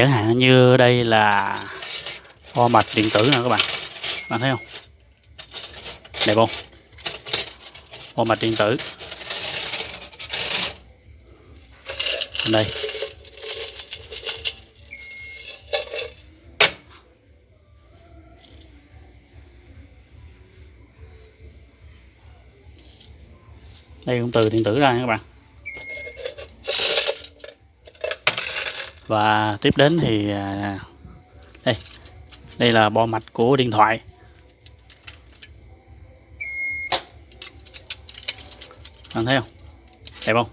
chẳng hạn như đây là bo mạch điện tử nè các bạn. Bạn thấy không? Đẹp không? Bo mạch điện tử. Đây. Đây cũng từ điện tử ra nha các bạn. Và tiếp đến thì à, đây đây là bo mạch của điện thoại. Bạn thấy không? Đẹp không?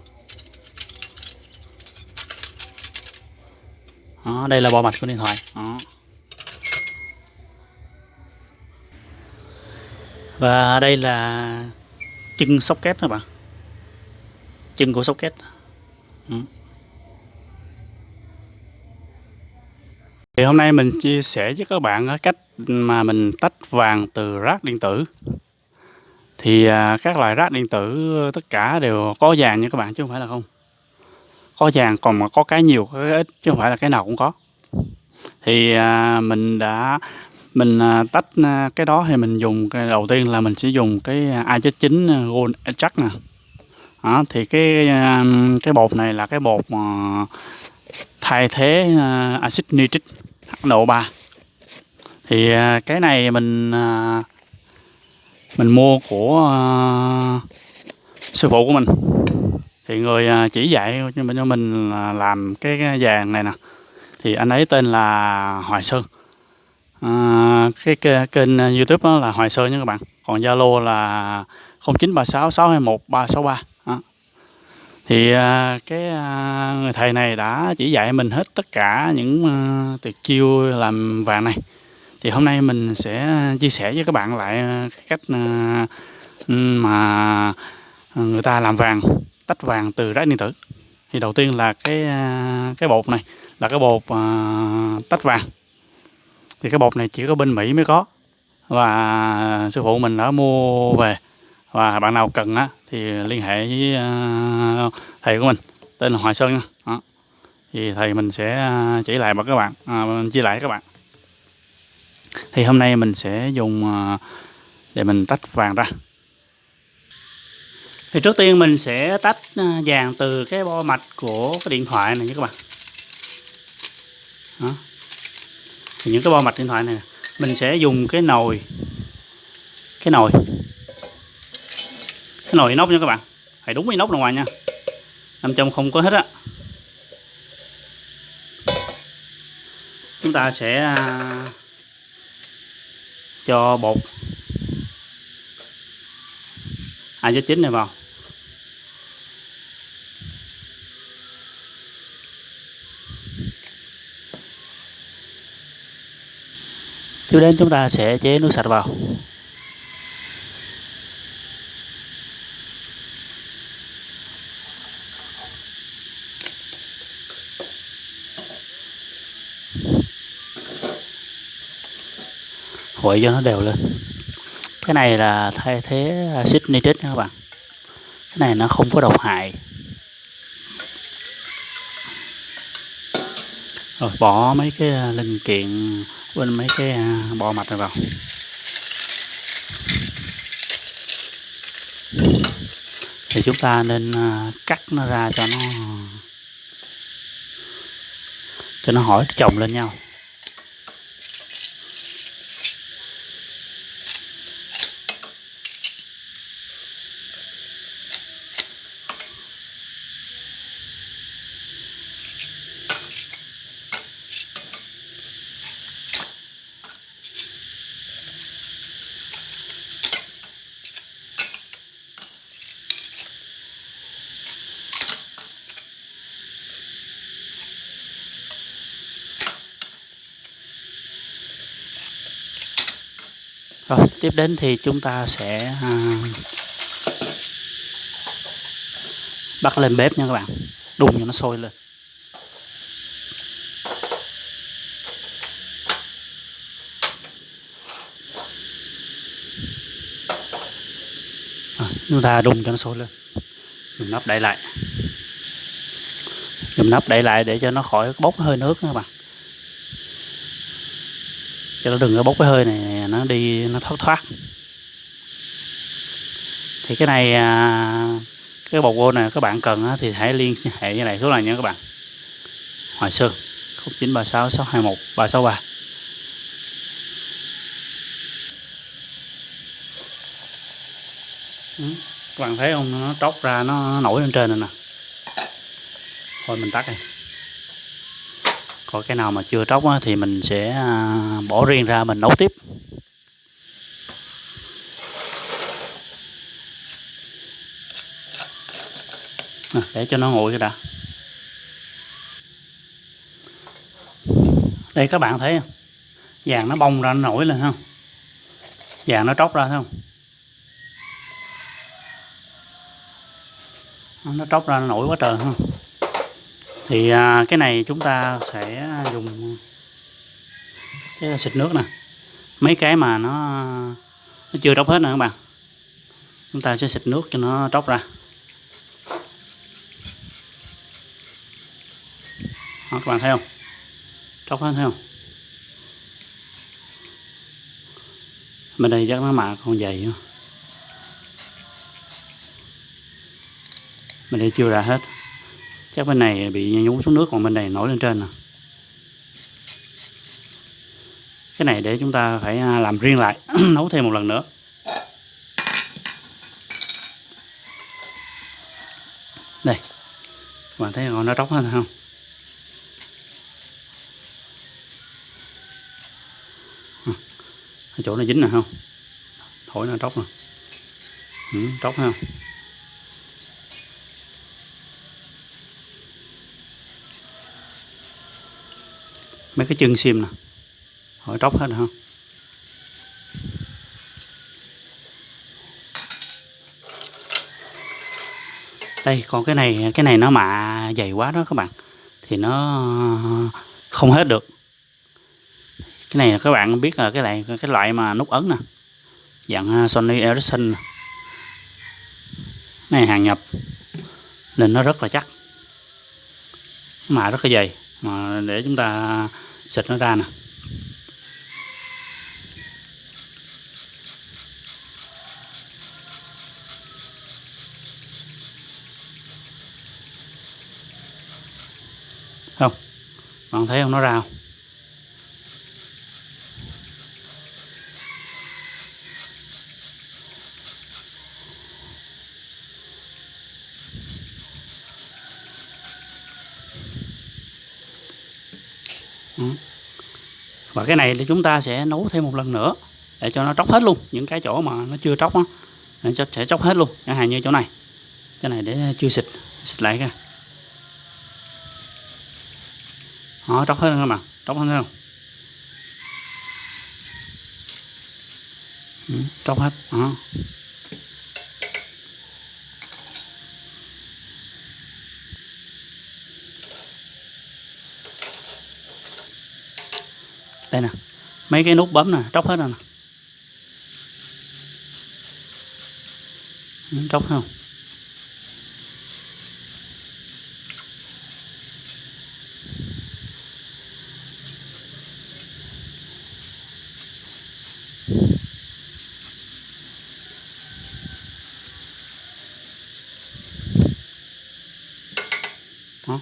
Đó, đây là bo mạch của điện thoại. Đó. và đây là chân socket các bạn. Chân của socket. Ừ. thì hôm nay mình chia sẻ với các bạn ờ, cách mà mình tách vàng từ rác điện tử. Thì à, các loại rác điện tử ờ, tất cả đều có vàng nha các bạn chứ không phải là không. Có vàng còn mà có cái nhiều có cái ít chứ không phải là cái nào cũng có. Thì à, mình đã mình à, tách cái đó thì mình dùng cái đầu tiên là mình sẽ dùng cái A9 Gold chắc nè. Đó, thì cái cái bột này là cái bột mà thay thế axit nitric. HNO3 thì à, cái này mình à, mình mua của à, sư phụ của mình. Thì người chỉ dạy cho mình cho mình làm cái, vàng này nè. Thì anh ấy tên là Hoài Sơn. À, cái, cái kênh YouTube đó là Hoài Sơn nha các bạn. Còn Zalo là 0936 621 363 thì à, cái à, người thầy này đã chỉ dạy mình hết tất cả những à, tuyệt chiêu làm vàng này. Thì hôm nay mình sẽ chia sẻ với các bạn lại cách mà người ta làm vàng, tách vàng từ rác điện tử. Thì đầu tiên là cái cái bột này, là cái bột tách vàng. Thì cái bột này chỉ có bên Mỹ mới có. Và sư phụ mình đã mua về và bạn nào cần á thì liên hệ với à, thầy của mình tên là Hoài Sơn nha. Đó. thì thầy mình sẽ à, chỉ lại mà các bạn à, chia lại các bạn. Thì hôm nay mình sẽ dùng à, để mình tách vàng ra. Thì trước tiên mình sẽ tách vàng từ cái bo mạch của cái điện thoại này nha các bạn. Đó. thì những cái bo mạch điện thoại này mình sẽ dùng cái nồi cái nồi nồi inox nha các bạn. Phải đúng inox ra ngoài nha. Nằm trong không có hết á. Chúng ta sẽ à, cho bột. Hai cho chín này vào. Tiếp đến chúng ta sẽ chế nước sạch vào. Quậy cho nó đều lên. Cái này là thay thế axit nitric nha các bạn. Cái này nó không có độc hại. Rồi, bỏ mấy cái à, linh kiện bên mấy cái à, bọ mạch này vào. Thì chúng ta nên à, cắt nó ra cho nó cho nó hỏi chồng lên nhau. Rồi tiếp đến thì chúng ta sẽ à, bắt lên bếp nha các bạn. Đun cho nó sôi lên. Rồi, chúng ta đun cho nó sôi lên. Dùng nắp đậy lại. Dùng nắp đậy lại để cho nó khỏi bốc hơi nước nha các bạn cho nó đừng có bốc cái hơi này, nó đi, nó thoát thoát. Thì cái này à, cái bột vô này các bạn cần thì hãy liên hệ như này số này nha các bạn. Hoài Sơn 0936 621 363 các bạn thấy không nó tróc ra, nó nổi lên trên này nè. Thôi mình tắt đi còn cái nào mà chưa tróc thì mình sẽ à, bỏ riêng ra mình nấu tiếp. À, để cho nó nguội cái đã. Đây các bạn thấy không? Vàng nó bông ra nó nổi lên không? Vàng nó tróc ra thấy không? Nó tróc ra nó nổi quá trời không? Thì à, cái này chúng ta sẽ dùng cái xịt nước nè. Mấy cái mà nó nó chưa tróc hết nè các bạn. Chúng ta sẽ xịt nước cho nó tróc ra. Đó, các bạn thấy không? Tróc hết thấy không? Bên đây chắc nó mạ còn dày nữa. bên đây chưa ra hết chắc bên này bị nhúng xuống nước còn bên này nổi lên trên nè. Cái này để chúng ta phải à, làm riêng lại nấu thêm một lần nữa. Đây các bạn thấy nó tróc hơn không? Ở chỗ nó dính nè không? Thổi nó tróc nè. Ừ, tróc không mấy cái chân sim nè. Hỏi tróc hết rồi không đây, còn cái này cái này nó mạ dày quá đó các bạn. Thì nó không hết được. Cái này các bạn biết là cái này, cái loại mà nút ấn nè. Dạng à, Sony Ericsson này hàng nhập. Nên nó rất là chắc. Mà rất là dày. Mà để chúng ta giật nó ra nè. Không bạn thấy không? Nó ra không? Ừ. và cái này thì chúng ta sẽ nấu thêm một lần nữa để cho nó tróc hết luôn những cái chỗ mà nó chưa tróc á để cho sẽ tróc hết luôn chẳng hạn như chỗ này. Chỗ này để chưa xịt xịt lại cái. Đó tróc hết các bạn tróc hết không ừ, tróc hết đó. Đây nè, mấy cái nút bấm nè, tróc hết rồi nè. Tróc không? Đó.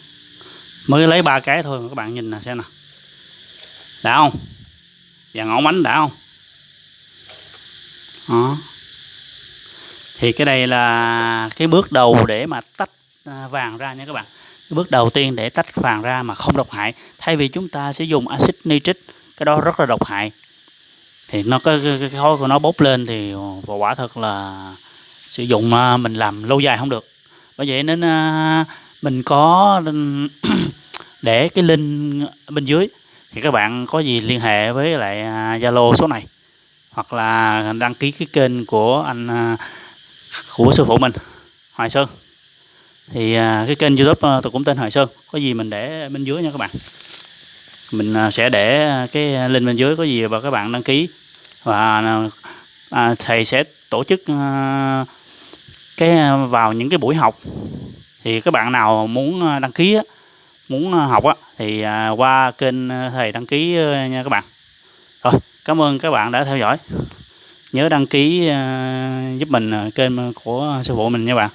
mới lấy ba cái thôi, các bạn nhìn nè, xem nè đã không? Và ngọn bánh đã không? Đó. Thì cái đây là cái bước đầu để mà tách à, vàng ra nha các bạn. Cái bước đầu tiên để tách vàng ra mà không độc hại. Thay vì chúng ta sẽ dùng axit nitric cái đó rất là độc hại. Thì nó cái, cái, cái khói của nó bốc lên thì quả thật là sử dụng à, mình làm lâu dài không được. Bởi vậy nên à, mình có ừ, để cái link bên dưới thì các bạn có gì liên hệ với lại à, Zalo số này, hoặc là đăng ký cái kênh của anh à, của sư phụ mình, Hoài Sơn. Thì à, cái kênh YouTube tôi cũng tên Hoài Sơn. Có gì mình để bên dưới nha các bạn. Mình sẽ để cái link bên dưới, có gì và các bạn đăng ký. Và thầy sẽ tổ chức cái vào những cái buổi học. Thì các bạn nào muốn đăng ký muốn ờ, học á, thì à, qua kênh ờ, thầy đăng ký ờ, nha các bạn. Rồi, cảm ơn các bạn đã theo dõi. Nhớ đăng ký giúp mình kênh của sư phụ mình nha bạn.